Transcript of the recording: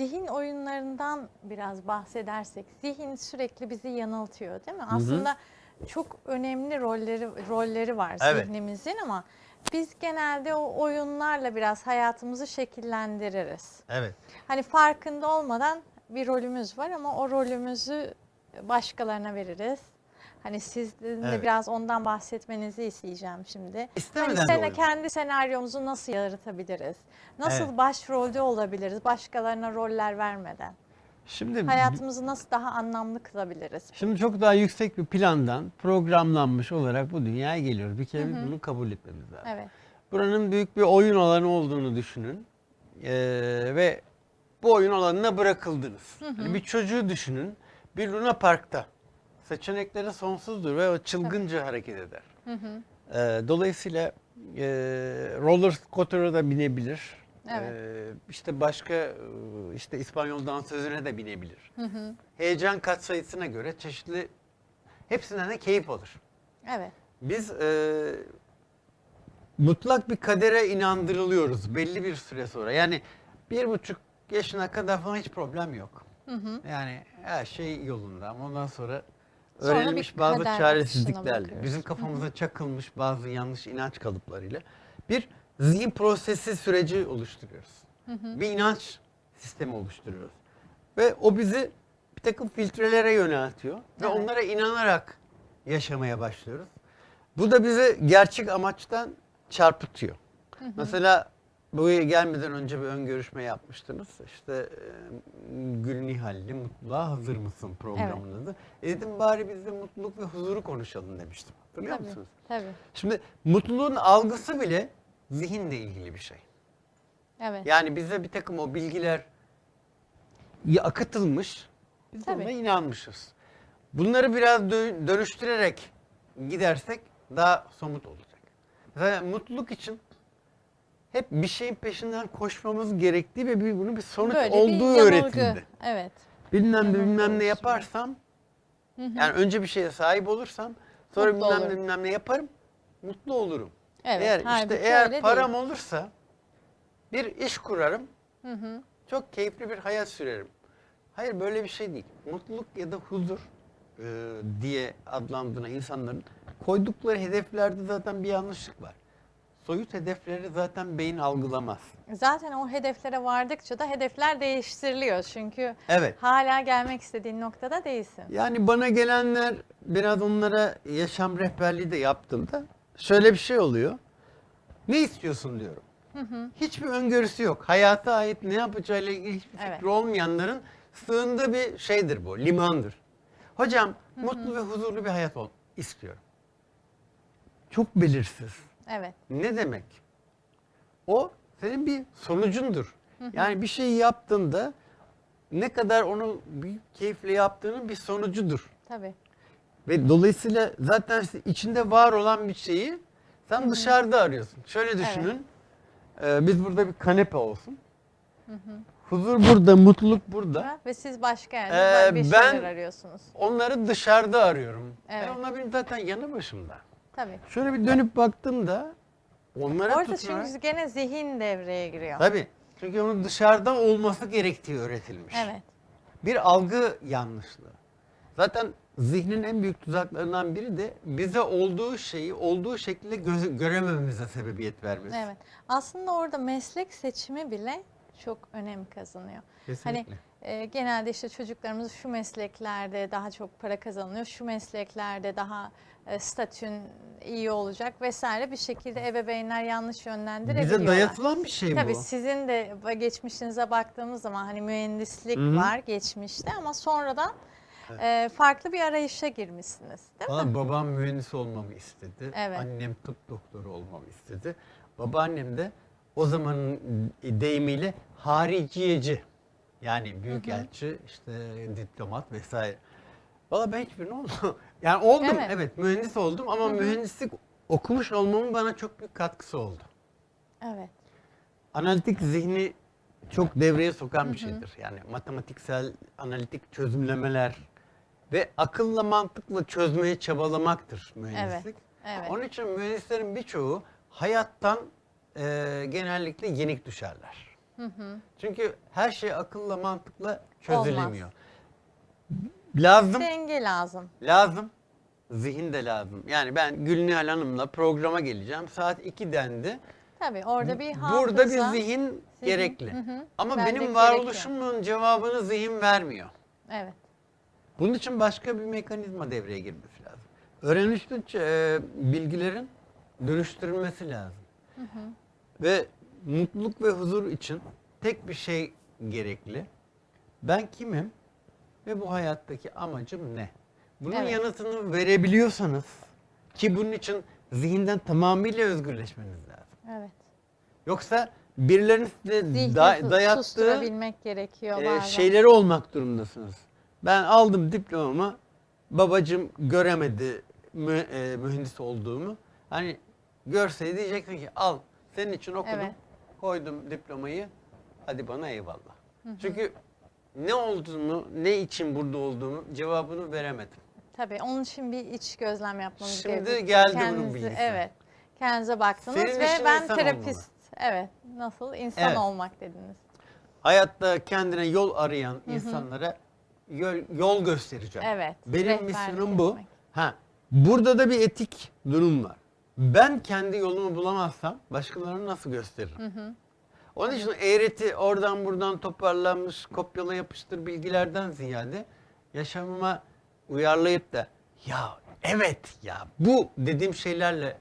zihin oyunlarından biraz bahsedersek, zihin sürekli bizi yanıltıyor değil mi? Aslında çok önemli rolleri rolleri var Evet. zihnimizin ama biz genelde o oyunlarla biraz hayatımızı şekillendiririz. Evet. Hani farkında olmadan bir rolümüz var ama o rolümüzü başkalarına veririz. Hani sizin de Evet. biraz ondan bahsetmenizi isteyeceğim şimdi. İstemeden hani de sene- oluyor. kendi senaryomuzu nasıl yaratabiliriz? Nasıl Evet. başrolde olabiliriz başkalarına roller vermeden? Şimdi Hayatımızı nasıl daha anlamlı kılabiliriz? Şimdi çok daha yüksek bir plandan programlanmış olarak bu dünyaya geliyoruz. Bir kere bunu kabul etmemiz lazım. Evet. Buranın büyük bir oyun alanı olduğunu düşünün. Ee, ve bu oyun alanına bırakıldınız. Hani bir çocuğu düşünün. Bir Luna Park'ta. Seçenekleri sonsuzdur ve o çılgınca hareket eder. Ee, dolayısıyla e, roller scooter'a da binebilir. Evet. Ee, işte başka e, işte İspanyol dansözüne de binebilir. Heyecan katsayısına göre çeşitli hepsinden de keyif alır. Evet. Biz e, mutlak bir kadere inandırılıyoruz belli bir süre sonra. Yani bir buçuk yaşına kadar falan hiç problem yok. Yani her şey yolunda ama ondan sonra Sonra öğrenilmiş bir bazı çaresizliklerle, bizim kafamıza çakılmış bazı yanlış inanç kalıplarıyla bir zihin prosesi süreci oluşturuyoruz. Bir inanç sistemi oluşturuyoruz. Ve o bizi bir takım filtrelere yöneltiyor ve Evet. onlara inanarak yaşamaya başlıyoruz. Bu da bizi gerçek amaçtan çarpıtıyor. Mesela buraya gelmeden önce bir ön görüşme yapmıştınız. İşte e, Gül Nihal'li Mutluluğa Hazır mısın programının adı. E dedim bari biz de mutluluk ve huzuru konuşalım demiştim. Hatırlıyor Tabii. musunuz? Tabii. Şimdi mutluluğun algısı bile zihinle ilgili bir şey. Evet. Yani bize bir takım o bilgiler akıtılmış, biz Tabii. ona inanmışız. Bunları biraz dö- dönüştürerek gidersek daha somut olacak. Mesela mutluluk için hep bir şeyin peşinden koşmamız gerektiği ve bir, bunun bir sonuç Böyle bir olduğu yanılgı. öğretildi. Evet. Bilmem ne bilmem ne yaparsam, yani önce bir şeye sahip olursam, sonra Mutlu bilmem ne bilmem ne yaparım, mutlu olurum. Evet. Eğer işte eğer param değil. olursa bir iş kurarım. Hı hı. Çok keyifli bir hayat sürerim. Hayır böyle bir şey değil. Mutluluk ya da huzur e, diye adlandırılan insanların koydukları hedeflerde zaten bir yanlışlık var. Soyut hedefleri zaten beyin algılamaz. Zaten o hedeflere vardıkça da hedefler değiştiriliyor. Çünkü Evet. hala gelmek istediğin noktada değilsin. Yani bana gelenler biraz onlara yaşam rehberliği de yaptığımda şöyle bir şey oluyor. Ne istiyorsun diyorum. Hiçbir öngörüsü yok. Hayata ait ne yapacağıyla ilgili hiçbir fikri Evet. olmayanların sığındığı bir şeydir bu, limandır. Hocam mutlu ve huzurlu bir hayat ol istiyorum. Çok belirsiz. Evet. Ne demek? O senin bir sonucundur. Yani bir şeyi yaptığında ne kadar onu büyük keyifle yaptığının bir sonucudur. Tabii. Ve dolayısıyla zaten içinde var olan bir şeyi sen dışarıda arıyorsun. Şöyle düşünün. Ee, biz burada bir kanepe olsun. Huzur burada, mutluluk burada. Ve siz başka yerde Ee, bir ben- şeyler arıyorsunuz. Onları dışarıda arıyorum. Evet. E onlar benim zaten yanı başımda. Tabii. Şöyle bir dönüp baktığımda onlara Orada tutunarak... çünkü gene zihin devreye giriyor. Tabii. Çünkü onun dışarıda olması gerektiği öğretilmiş. Evet. Bir algı yanlışlığı. Zaten zihnin en büyük tuzaklarından biri de bize olduğu şeyi olduğu şekilde göze- göremememize sebebiyet vermesi. Evet. Aslında orada meslek seçimi bile çok önem kazanıyor. Kesinlikle. Hani e, genelde işte çocuklarımız şu mesleklerde daha çok para kazanılıyor, şu mesleklerde daha e, statün iyi olacak vesaire bir şekilde ebeveynler yanlış yönlendirebiliyorlar. Bize dayatılan bir şey Tabii bu. sizin de geçmişinize baktığımız zaman hani mühendislik Hı hı. var geçmişte ama sonradan e, farklı bir arayışa girmişsiniz değil mi? Valla babam mühendis olmamı istedi. Evet. Annem tıp doktoru olmamı istedi. Babaannem de o zamanın deyimiyle hariciyeci. Yani büyükelçi, işte diplomat vesaire. Valla ben hiçbirini olmadım. Yani oldum Evet. evet, mühendis oldum ama mühendislik okumuş olmamın bana çok büyük katkısı oldu. Evet. Analitik zihni çok devreye sokan bir şeydir. Yani matematiksel, analitik çözümlemeler ve akılla mantıkla çözmeye çabalamaktır mühendislik. evet. Onun için mühendislerin birçoğu hayattan e, genellikle yenik düşerler. Çünkü her şey akılla mantıkla çözülemiyor. Lazım, Denge lazım. lazım. Zihin de lazım. Yani ben Gülnihal Hanım'la programa geleceğim. Saat 2 dendi. Tabii orada bir hafıza. Burada bir zihin, gerekli. hı hı. Ama Bellek benim gerekiyor. varoluşumun cevabını zihin vermiyor. Evet. Bunun için başka bir mekanizma devreye girmesi lazım. Öğrenişli e, bilgilerin dönüştürülmesi lazım. Ve mutluluk ve huzur için tek bir şey gerekli. Ben kimim ve bu hayattaki amacım ne? Bunun Evet. yanıtını verebiliyorsanız ki bunun için zihinden tamamıyla özgürleşmeniz lazım. Evet. Yoksa birilerinin size Zihni da- dayattığı gerekiyor e, şeyleri olmak durumundasınız. Ben aldım diplomamı, babacım göremedi mü- e, mühendis olduğumu. Hani görseydi diyecekti ki al senin için okudum, Evet. koydum diplomayı, hadi bana eyvallah. Çünkü ne olduğumu, ne için burada olduğumu cevabını veremedim. Tabii onun için bir iç gözlem yapmamız Şimdi gerekiyor. geldi bunun Kendinizi- bilgisi. Evet. Kendinize baktınız Senin ve ben terapist. Evet. Nasıl? İnsan Evet. olmak dediniz. Hayatta kendine yol arayan insanlara yol, yol göstereceğim. Evet, Benim misyonum bu. etmek. Ha, burada da bir etik durum var. Ben kendi yolumu bulamazsam başkalarına nasıl gösteririm? Onun için eğreti oradan buradan toparlanmış kopyala yapıştır bilgilerden ziyade yaşamıma uyarlayıp da ya evet ya bu dediğim şeylerle